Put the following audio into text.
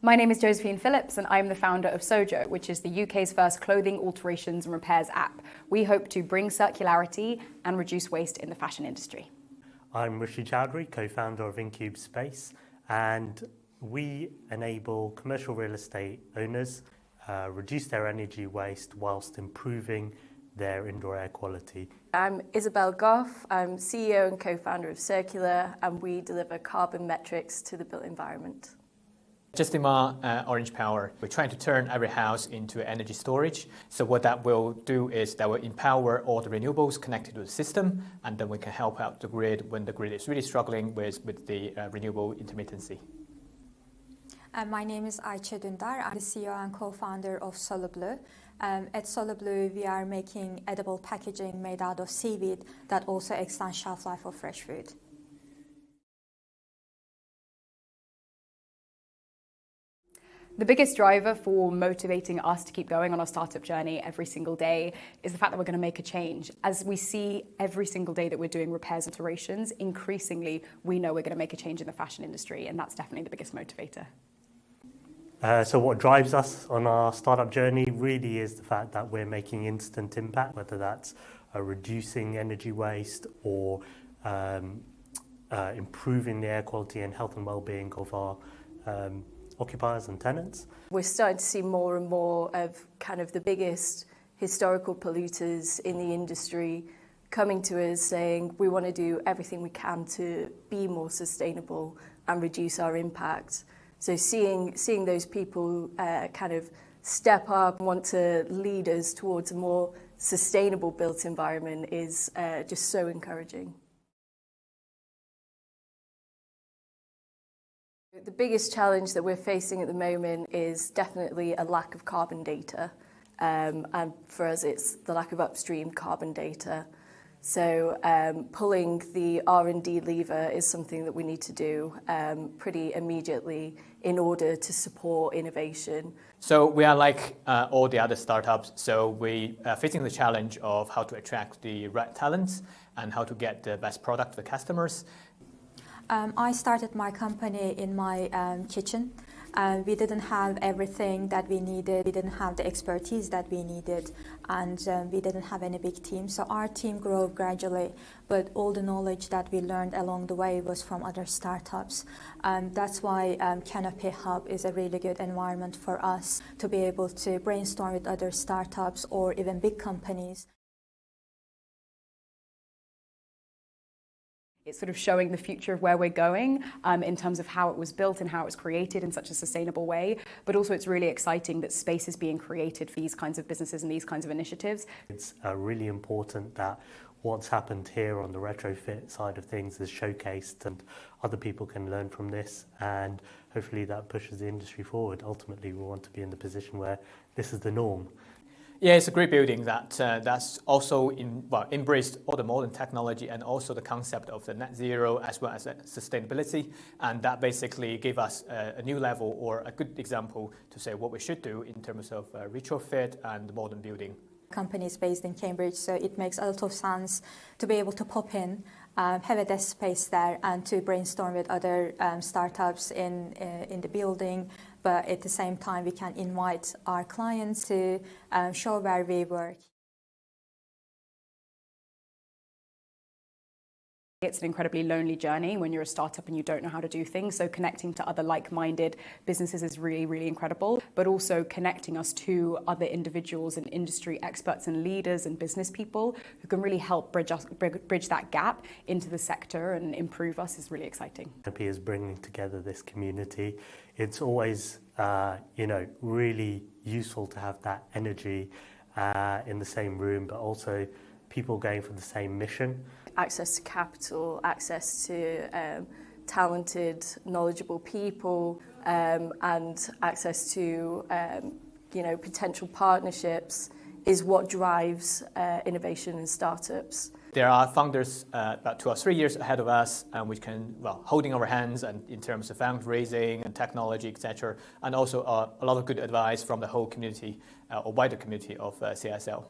My name is Josephine Philips and I'm the founder of Sojo, which is the UK's first clothing alterations and repairs app. We hope to bring circularity and reduce waste in the fashion industry. I'm Rishi Chowdhury, co-founder of Incube Space, and we enable commercial real estate owners uh, reduce their energy waste whilst improving their indoor air quality. I'm Isabel Goff, I'm CEO and co-founder of Circular, and we deliver carbon metrics to the built environment. Justima uh, Orange Power, we're trying to turn every house into energy storage. So what that will do is that will empower all the renewables connected to the system, and then we can help out the grid when the grid is really struggling with, with the uh, renewable intermittency. Uh, my name is Ayça Dündar. I'm the CEO and co-founder of SolarBlue. Um, at SolarBlue, we are making edible packaging made out of seaweed that also extends shelf life of fresh food. The biggest driver for motivating us to keep going on our startup journey every single day is the fact that we're going to make a change. As we see every single day that we're doing repairs and alterations, increasingly we know we're going to make a change in the fashion industry, and that's definitely the biggest motivator. Uh, so what drives us on our startup journey really is the fact that we're making instant impact, whether that's uh, reducing energy waste or um, uh, improving the air quality and health and well-being of our um, occupiers and tenants. We're starting to see more and more of kind of the biggest historical polluters in the industry coming to us saying we want to do everything we can to be more sustainable and reduce our impact. So seeing, seeing those people uh, kind of step up and want to lead us towards a more sustainable built environment is uh, just so encouraging. The biggest challenge that we're facing at the moment is definitely a lack of carbon data. Um, and for us, it's the lack of upstream carbon data. So um, pulling the R&D lever is something that we need to do um, pretty immediately in order to support innovation. So we are like uh, all the other startups. So we are facing the challenge of how to attract the right talents and how to get the best product to the customers. Um, I started my company in my um, kitchen. Uh, we didn't have everything that we needed. We didn't have the expertise that we needed, and um, we didn't have any big team. So our team grew gradually, but all the knowledge that we learned along the way was from other startups. Um, that's why um, Canopy Hub is a really good environment for us to be able to brainstorm with other startups or even big companies. It's sort of showing the future of where we're going um, in terms of how it was built and how it was created in such a sustainable way. But also it's really exciting that space is being created for these kinds of businesses and these kinds of initiatives. It's uh, really important that what's happened here on the retrofit side of things is showcased and other people can learn from this and hopefully that pushes the industry forward. Ultimately we want to be in the position where this is the norm. Yeah, it's a great building that uh, that's also in, well, embraced all the modern technology and also the concept of the net zero as well as sustainability. And that basically gave us a, a, new level or a good example to say what we should do in terms of uh, retrofit and modern building. Company is based in Cambridge, so it makes a lot of sense to be able to pop in, um, have a desk space there, and to brainstorm with other um, startups in uh, in the building, but at the same time we can invite our clients to um, show where we work. It's an incredibly lonely journey when you're a startup and you don't know how to do things. So connecting to other like-minded businesses is really, really incredible. But also connecting us to other individuals and industry experts and leaders and business people who can really help bridge, us, bridge that gap into the sector and improve us is really exciting. Happy is bringing together this community. It's always, uh, you know, really useful to have that energy uh, in the same room, but also people going for the same mission access to capital, access to um, talented, knowledgeable people, um, and access to um, you know potential partnerships is what drives uh, innovation and startups. There are founders uh, about two or three years ahead of us, and we can, well, holding our hands and in terms of fundraising and technology, etc., and also uh, a lot of good advice from the whole community uh, or wider community of uh, CSL.